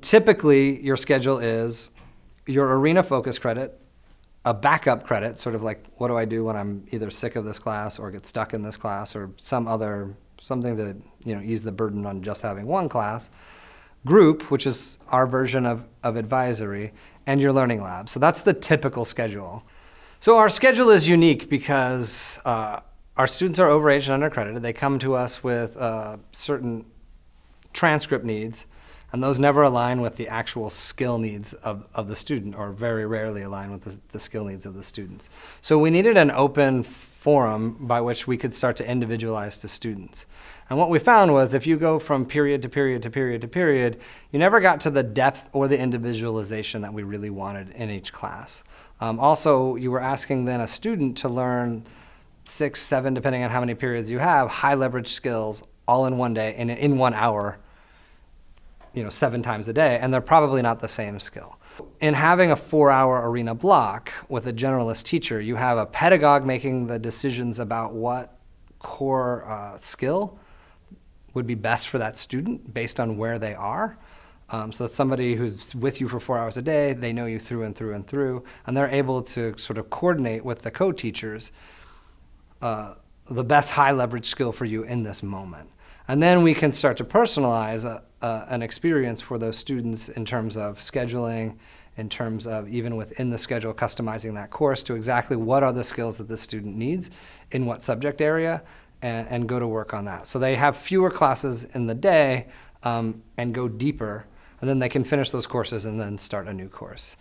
Typically, your schedule is your arena focus credit, a backup credit, sort of like what do I do when I'm either sick of this class or get stuck in this class or some other, something to you know, ease the burden on just having one class. Group, which is our version of, of advisory, and your learning lab. So that's the typical schedule. So our schedule is unique because uh, our students are overaged and undercredited. They come to us with uh, certain transcript needs, and those never align with the actual skill needs of, of the student, or very rarely align with the, the skill needs of the students. So we needed an open forum by which we could start to individualize to students. And what we found was if you go from period to period to period to period, you never got to the depth or the individualization that we really wanted in each class. Um, also, you were asking then a student to learn six, seven, depending on how many periods you have, high leverage skills all in one day and in one hour, you know, seven times a day, and they're probably not the same skill. In having a four-hour arena block with a generalist teacher, you have a pedagogue making the decisions about what core uh, skill would be best for that student based on where they are. Um, so that's somebody who's with you for four hours a day, they know you through and through and through, and they're able to sort of coordinate with the co-teachers uh, the best high leverage skill for you in this moment. And then we can start to personalize a, a, an experience for those students in terms of scheduling, in terms of even within the schedule, customizing that course to exactly what are the skills that the student needs in what subject area, and, and go to work on that. So they have fewer classes in the day um, and go deeper, and then they can finish those courses and then start a new course.